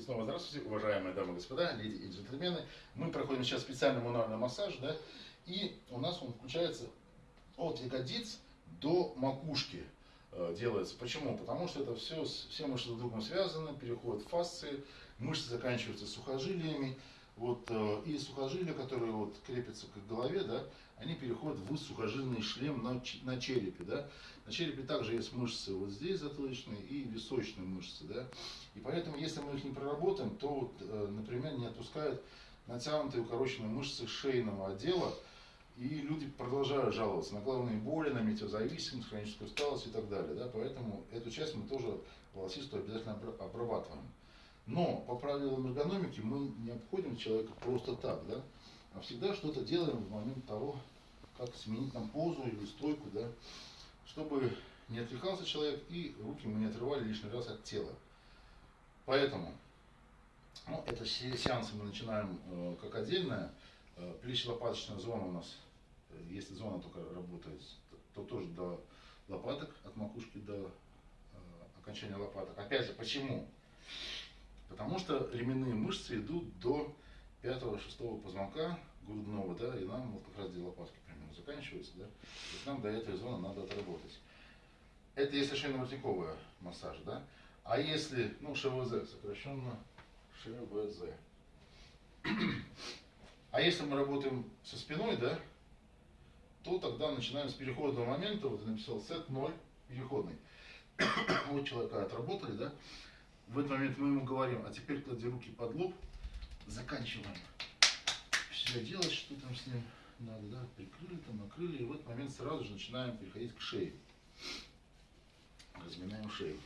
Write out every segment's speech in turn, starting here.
И снова здравствуйте, уважаемые дамы и господа, леди и джентльмены. Мы проходим сейчас специальный мануальный массаж, да, и у нас он включается от ягодиц до макушки э, делается. Почему? Потому что это все, все мышцы друг другом связаны, переходят в фасции, мышцы заканчиваются сухожилиями, вот, э, и сухожилия, которые вот крепятся к голове, да, они переходят в сухожильный шлем на, на черепе. Да. На черепе также есть мышцы вот здесь затылочные и височные мышцы. Да. И поэтому, если мы их не проработаем, то, вот, э, например, не отпускают натянутые укороченные мышцы шейного отдела, и люди продолжают жаловаться на головные боли, на метеозависимость, хроническую усталость и так далее. Да? Поэтому эту часть мы тоже волосистую обязательно обрабатываем. Но по правилам эргономики мы не обходим человека просто так, да? а всегда что-то делаем в момент того, как сменить нам позу или стойку, да? чтобы не отвлекался человек и руки мы не отрывали лишний раз от тела. Поэтому ну, это сеансы мы начинаем э, как отдельное. Э, плечо-лопаточная зона у нас, э, если зона только работает, то, то тоже до лопаток, от макушки до э, окончания лопаток. Опять же, почему? Потому что ременные мышцы идут до пятого-шестого позвонка грудного, да, и нам вот как раз где лопатки примерно заканчиваются, да, то нам до этой зоны надо отработать. Это если шейно-воротниковый массаж, да. А если, ну, ШВЗ, сокращенно ШВЗ. А если мы работаем со спиной, да, то тогда начинаем с переходного момента, вот я написал сет 0, переходный. вот человека отработали, да, в этот момент мы ему говорим, а теперь клади руки под лоб, заканчиваем все делать, что там с ним надо, да, прикрыли, там накрыли, и в этот момент сразу же начинаем переходить к шее. Разминаем шею.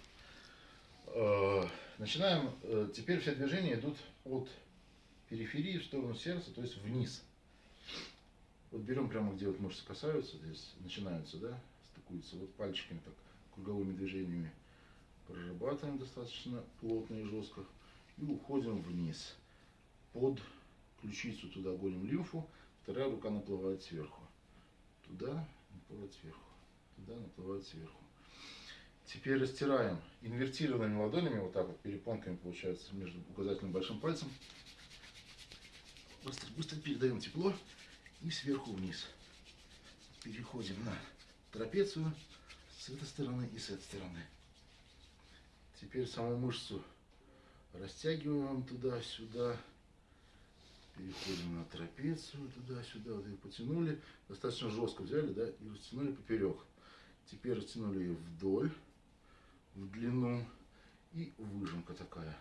Э, начинаем, э, теперь все движения идут от периферии в сторону сердца, то есть вниз. Вот берем прямо, где вот мышцы касаются, здесь начинаются, да, стыкуются, вот пальчиками так, круговыми движениями прорабатываем достаточно плотно и жестко и уходим вниз под ключицу туда гоним лимфу, вторая рука наплывает сверху. Туда наплывает сверху, туда наплывает сверху. Теперь растираем инвертированными ладонями, вот так вот, перепонками получается между указательным и большим пальцем. Быстро, быстро передаем тепло и сверху вниз. Переходим на трапецию с этой стороны и с этой стороны. Теперь саму мышцу растягиваем туда-сюда. Переходим на трапецию, туда-сюда, вот ее потянули. Достаточно жестко взяли, да, и растянули поперек. Теперь растянули ее вдоль, в длину и выжимка такая.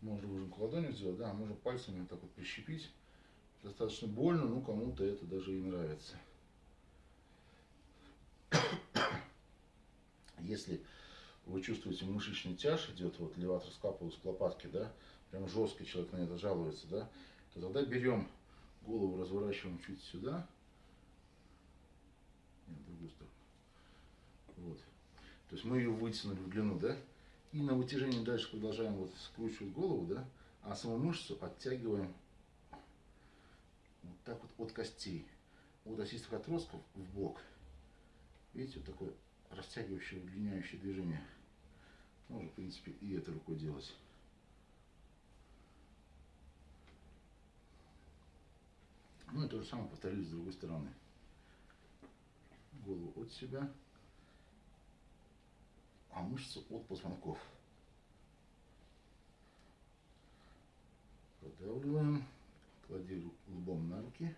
Можно выжимку ладонью сделать, да, можно пальцами вот так вот прищепить. Достаточно больно, но кому-то это даже и нравится. Если вы чувствуете мышечный тяж идет, вот леватор скапулус к лопатке, да, прям жесткий человек на это жалуется, да, то тогда берем голову, разворачиваем чуть сюда, нет, другую сторону, вот, то есть мы ее вытянули в длину, да, и на вытяжении дальше продолжаем вот скручивать голову, да, а саму мышцу оттягиваем вот так вот от костей, от осистых отростков в бок. Видите, вот такое растягивающее, удлиняющее движение. Можно, в принципе, и этой рукой делать. Ну и то же самое повторили с другой стороны. Голову от себя, а мышцы от позвонков. Продавливаем, клади лбом на руки.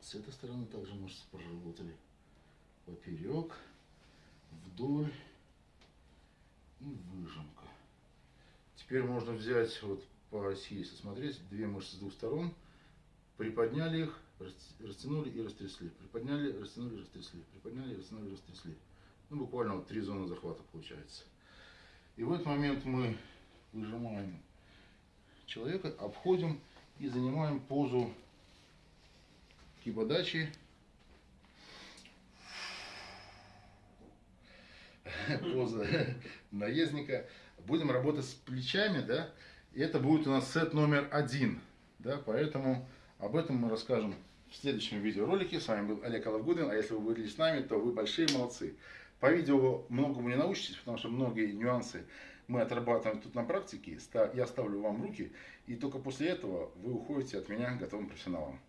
С этой стороны также мышцы проработали. Поперек, вдоль и выжимка. Теперь можно взять вот по оси, если смотреть, две мышцы с двух сторон, приподняли их, растянули и растрясли. Приподняли, растянули, растрясли. Приподняли, растянули, растрясли. Ну, буквально вот три зоны захвата получается. И в этот момент мы выжимаем человека, обходим и занимаем позу кибодачи поза наездника. Будем работать с плечами, да, и это будет у нас сет номер один, да, поэтому об этом мы расскажем в следующем видеоролике. С вами был Олег Алавгудин, а если вы были с нами, то вы большие молодцы. По видео многому не научитесь, потому что многие нюансы мы отрабатываем тут на практике. Я ставлю вам руки, и только после этого вы уходите от меня готовым профессионалом.